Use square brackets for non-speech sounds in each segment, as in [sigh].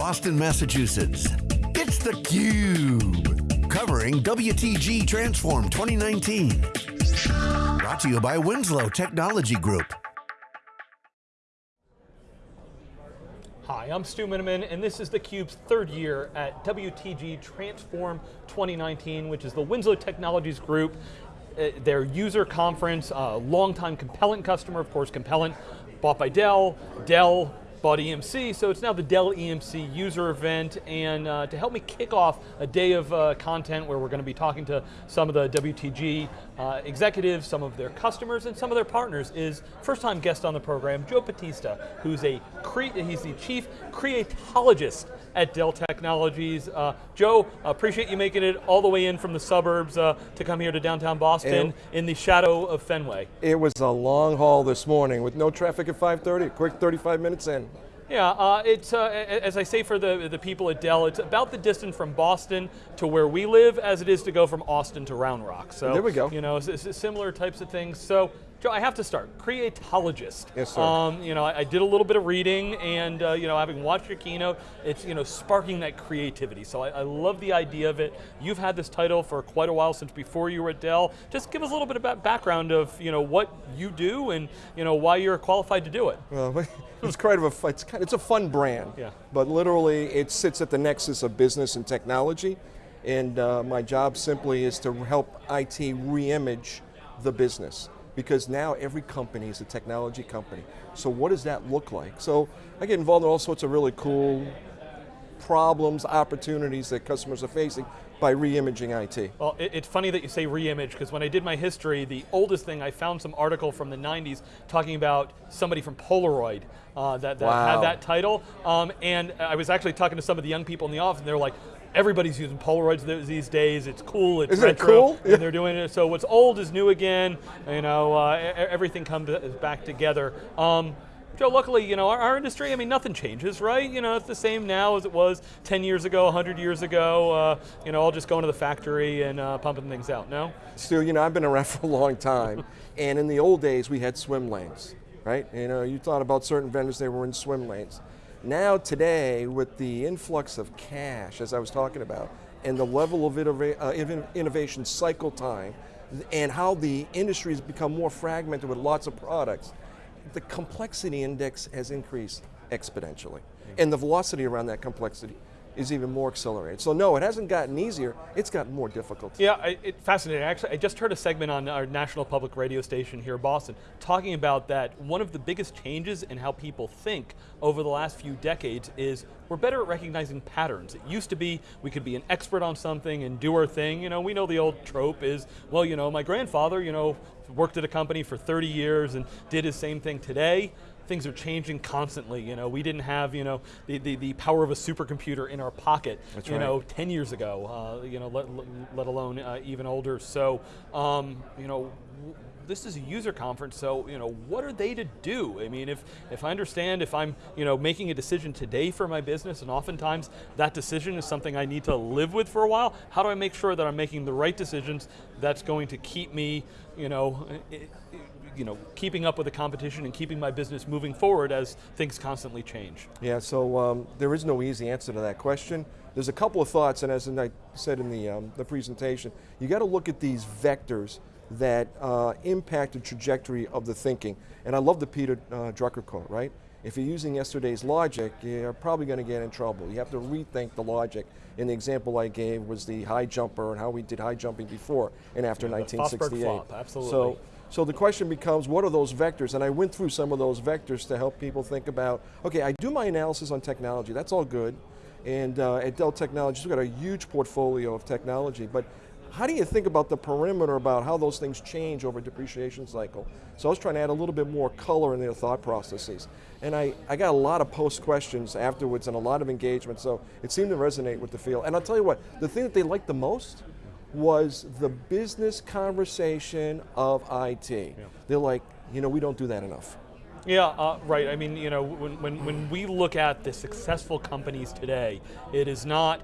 Boston, Massachusetts. It's theCUBE, covering WTG Transform 2019. Brought to you by Winslow Technology Group. Hi, I'm Stu Miniman, and this is theCUBE's third year at WTG Transform 2019, which is the Winslow Technologies Group, uh, their user conference, uh, longtime Compellent customer, of course Compellent, bought by Dell, Dell bought EMC, so it's now the Dell EMC user event, and uh, to help me kick off a day of uh, content where we're going to be talking to some of the WTG uh, executives, some of their customers, and some of their partners is first time guest on the program, Joe Batista, who's a, he's the chief creatologist at Dell Technologies. Uh, Joe, appreciate you making it all the way in from the suburbs uh, to come here to downtown Boston and in the shadow of Fenway. It was a long haul this morning with no traffic at 5.30, quick 35 minutes in. Yeah, uh, it's, uh, as I say for the, the people at Dell, it's about the distance from Boston to where we live as it is to go from Austin to Round Rock. So, there we go. You know, similar types of things. So, Joe, I have to start. Creatologist. Yes, sir. Um, you know, I, I, did a little bit of reading, and uh, you know, having watched your keynote, it's you know sparking that creativity. So I, I, love the idea of it. You've had this title for quite a while since before you were at Dell. Just give us a little bit about background of you know what you do and you know why you're qualified to do it. Well, [laughs] it's kind of a it's, kind, it's a fun brand. Yeah. But literally, it sits at the nexus of business and technology, and uh, my job simply is to help IT re-image the business because now every company is a technology company. So what does that look like? So I get involved in all sorts of really cool problems, opportunities that customers are facing by re-imaging IT. Well, it, it's funny that you say re-image, because when I did my history, the oldest thing, I found some article from the 90s talking about somebody from Polaroid uh, that, that wow. had that title, um, and I was actually talking to some of the young people in the office, and they're like, everybody's using Polaroids these days. It's cool. It's Isn't retro, it cool? And they're doing it. So what's old is new again. You know, uh, everything comes back together. Um, Joe, luckily, you know, our, our, industry, I mean, nothing changes, right? You know, it's the same now as it was 10 years ago, 100 years ago. Uh, you know, I'll just go into the factory and uh, pumping things out, no? Stu, you know, I've been around [laughs] for a long time, and in the old days, we had swim lanes, right? You know, you thought about certain vendors, they were in swim lanes. Now today, with the influx of cash, as I was talking about, and the level of uh, innovation cycle time, and how the industry has become more fragmented with lots of products, the complexity index has increased exponentially. And the velocity around that complexity is even more accelerated. So no, it hasn't gotten easier, it's gotten more difficult. Yeah, it's fascinating. Actually, I just heard a segment on our national public radio station here in Boston talking about that one of the biggest changes in how people think over the last few decades is we're better at recognizing patterns. It used to be we could be an expert on something and do our thing. You know, we know the old trope is, well, you know, my grandfather, you know, worked at a company for 30 years and did his same thing today things are changing constantly. You know, we didn't have you know the, the, the power of a supercomputer in our pocket. That's you right. know, 10 years ago. Uh, you know, let, let alone uh, even older. So, um, you know this is a user conference, so you know, what are they to do? I mean, if, if I understand, if I'm you know, making a decision today for my business, and oftentimes that decision is something I need to live with for a while, how do I make sure that I'm making the right decisions that's going to keep me, you know, you know, keeping up with the competition and keeping my business moving forward as things constantly change? Yeah, so um, there is no easy answer to that question. There's a couple of thoughts, and as I said in the, um, the presentation, you got to look at these vectors that uh, impact the trajectory of the thinking. And I love the Peter uh, Drucker quote, right? If you're using yesterday's logic, you're probably going to get in trouble. You have to rethink the logic. And the example I gave was the high jumper and how we did high jumping before and after yeah, 1968. Flop, absolutely. So, so the question becomes, what are those vectors? And I went through some of those vectors to help people think about, okay, I do my analysis on technology, that's all good. And uh, at Dell Technologies, we've got a huge portfolio of technology, but how do you think about the perimeter about how those things change over a depreciation cycle? So I was trying to add a little bit more color in their thought processes. And I, I got a lot of post questions afterwards and a lot of engagement, so it seemed to resonate with the field. And I'll tell you what, the thing that they liked the most was the business conversation of IT. Yeah. They're like, you know, we don't do that enough. Yeah, uh, right. I mean, you know, when, when, when we look at the successful companies today, it is not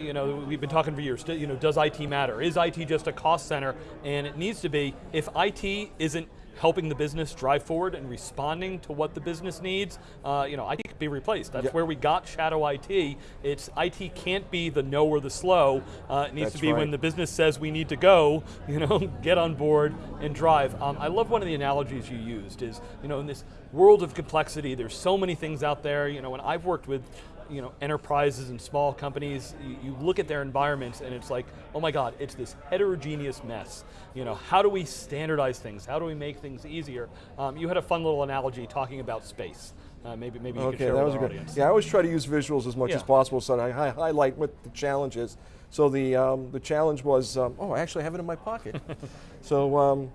you know, we've been talking for years, you know, does IT matter? Is IT just a cost center? And it needs to be, if IT isn't helping the business drive forward and responding to what the business needs, uh, you know, IT can be replaced. That's Yeah. where we got shadow IT. It's IT can't be the no or the slow. Uh, it needs That's to be when the business says we need to go, [laughs] you know, get on board and drive. Um, I love one of the analogies you used is, you know, in this world of complexity, there's so many things out there. You know, when I've worked with you know, enterprises and small companies, you, you look at their environments and it's like, oh my God, it's this heterogeneous mess. You know, how do we standardize things? How do we make things easier? Um, you had a fun little analogy talking about space. Uh, maybe maybe you could share that with was good. audience. Yeah, I always try to use visuals as much Yeah. as possible, so I hi- highlight what the challenge is. So the um, the challenge was, um, oh, I actually have it in my pocket. [laughs] so um,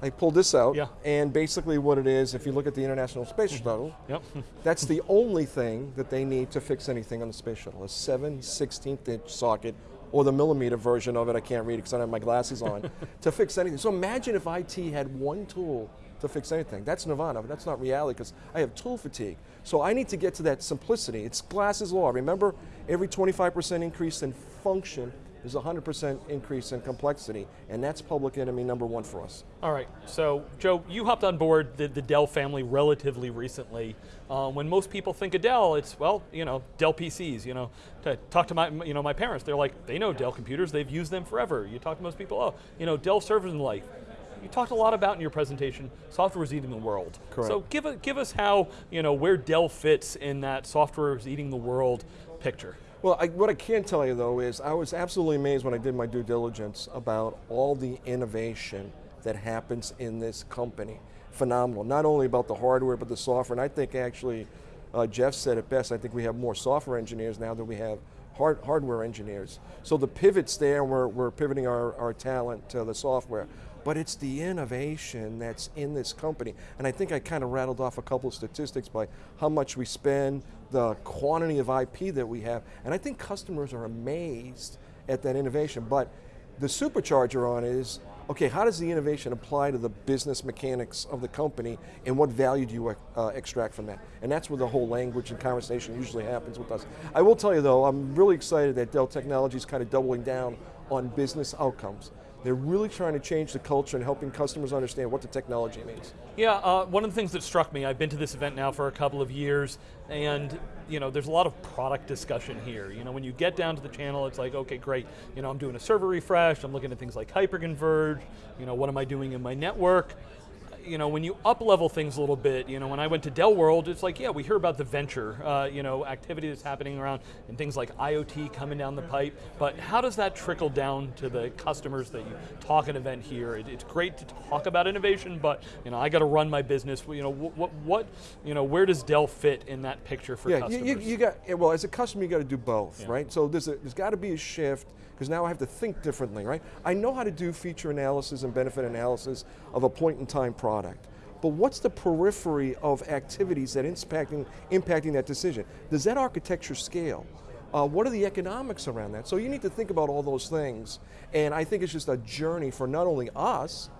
I pulled this out, Yeah. and basically what it is, if you look at the International Space mm-hmm. Shuttle, Yep. [laughs] that's the only thing that they need to fix anything on the space shuttle, a 7 16th inch socket, or the millimeter version of it, I can't read it because I don't have my glasses on, [laughs] to fix anything. So imagine if IT had one tool to fix anything. That's nirvana, but that's not reality because I have tool fatigue. So I need to get to that simplicity. It's Glass's law. Remember, every 25% increase in function is 100% increase in complexity, and that's public enemy number one for us. All right, so Joe, you hopped on board the, the Dell family relatively recently. Uh, when most people think of Dell, it's well, you know, Dell PCs. You know, to talk to my, you know, my parents. They're like, they know Dell computers. They've used them forever. You talk to most people, oh, you know, Dell servers and the like. You talked a lot about in your presentation. Software is eating the world. Correct. So give a, give us how you know where Dell fits in that software is eating the world picture. Well, I, what I can tell you though is I was absolutely amazed when I did my due diligence about all the innovation that happens in this company. Phenomenal. Not only about the hardware, but the software. And I think actually, uh, Jeff said it best. I think we have more software engineers now than we have hard, hardware engineers. So the pivot's there, we're, we're pivoting our, our talent to the software. But it's the innovation that's in this company. And I think I kind of rattled off a couple of statistics by how much we spend, the quantity of IP that we have. And I think customers are amazed at that innovation. But the supercharger on is, okay, how does the innovation apply to the business mechanics of the company and what value do you uh, extract from that? And that's where the whole language and conversation usually happens with us. I will tell you though, I'm really excited that Dell Technologies is kind of doubling down on business outcomes. They're really trying to change the culture and helping customers understand what the technology means. Yeah, uh, one of the things that struck me, I've been to this event now for a couple of years, and you know, there's a lot of product discussion here. You know, when you get down to the channel, it's like, okay, great. You know, I'm doing a server refresh. I'm looking at things like hyperconverge. You know, what am I doing in my network? You know, when you up level things a little bit, you know, when I went to Dell World, it's like, yeah, we hear about the venture, uh, you know, activity that's happening around and things like IoT coming down the pipe. But how does that trickle down to the customers that you talk an event here? It, it's great to talk about innovation, but you know, I got to run my business. You know, what, what, you know, where does Dell fit in that picture for yeah, customers? You, you, you got well as a customer you got to do both, Yeah. right? So there's a, there's got to be a shift because now I have to think differently, right? I know how to do feature analysis and benefit analysis of a point in time product. But what's the periphery of activities that impacting impacting that decision? Does that architecture scale? Uh, what are the economics around that? So you need to think about all those things, and I think it's just a journey for not only us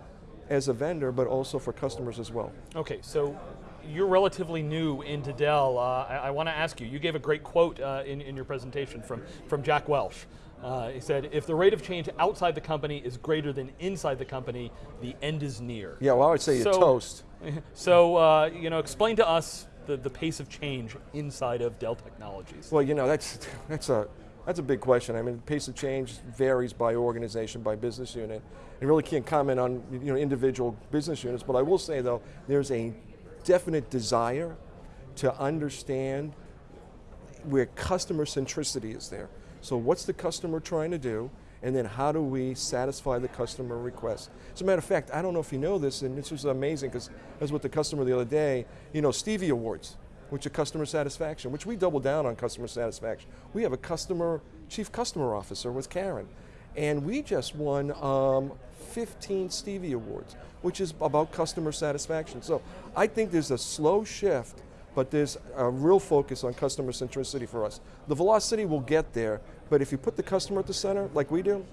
as a vendor, but also for customers as well. Okay, so you're relatively new into Dell. Uh, I, I want to ask you, you gave a great quote uh, in, in your presentation from, from Jack Welch. Uh, he said, if the rate of change outside the company is greater than inside the company, the end is near. Yeah, well I would say you So- toast. [laughs] So, uh, you know, explain to us the, the pace of change inside of Dell Technologies. Well, you know, that's, that's, a, that's a big question. I mean, the pace of change varies by organization, by business unit. I really can't comment on you know, individual business units, but I will say though, there's a definite desire to understand where customer centricity is there. So what's the customer trying to do? And then how do we satisfy the customer request? As a matter of fact, I don't know if you know this, and this was amazing because I was with the customer the other day, you know, Stevie Awards, which are customer satisfaction, which we double down on customer satisfaction. We have a customer, chief customer officer with Karen, and we just won um, 15 Stevie Awards, which is about customer satisfaction. So I think there's a slow shift but there's a real focus on customer centricity for us. The velocity will get there, but if you put the customer at the center, like we do,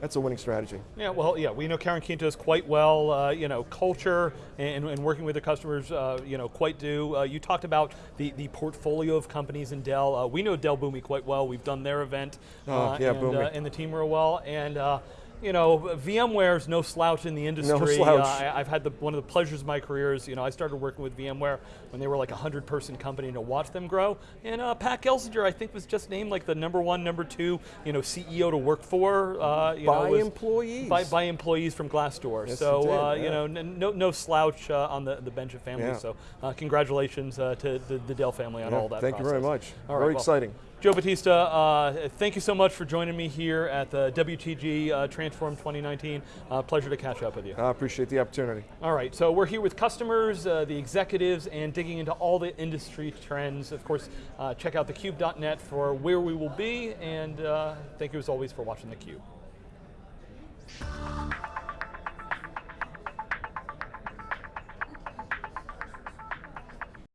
that's a winning strategy. Yeah, well, yeah, we know Karen Quintos quite well. Uh, you know, culture and, and working with the customers, uh, you know, quite do. Uh, you talked about the, the portfolio of companies in Dell. Uh, we know Dell Boomi quite well. We've done their event, Oh, uh, yeah, and, uh, and the team real well. And uh, you know, VMware's no slouch in the industry. No slouch. Uh, I, have had the, one of the pleasures of my career is, you know, I started working with VMware when they were like a 100 person company and to watch them grow. And uh, Pat Gelsinger, I think, was just named like the number one, number two, you know, CEO to work for. Uh, you By know, employees. By, by employees from Glassdoor. Yes, so, did, uh, yeah. you know, no, no slouch uh, on the, the bench of family. Yeah. So, uh, congratulations uh, to the, the Dell family on Yeah, all that. Thank you very much. All right, very well, exciting. Joe Batista, uh, thank you so much for joining me here at the WTG uh, Transform 2019. Uh, pleasure to catch up with you. I appreciate the opportunity. All right, so we're here with customers, uh, the executives, and digging into all the industry trends. Of course, uh, check out thecube.net for where we will be, and uh, thank you as always for watching theCUBE.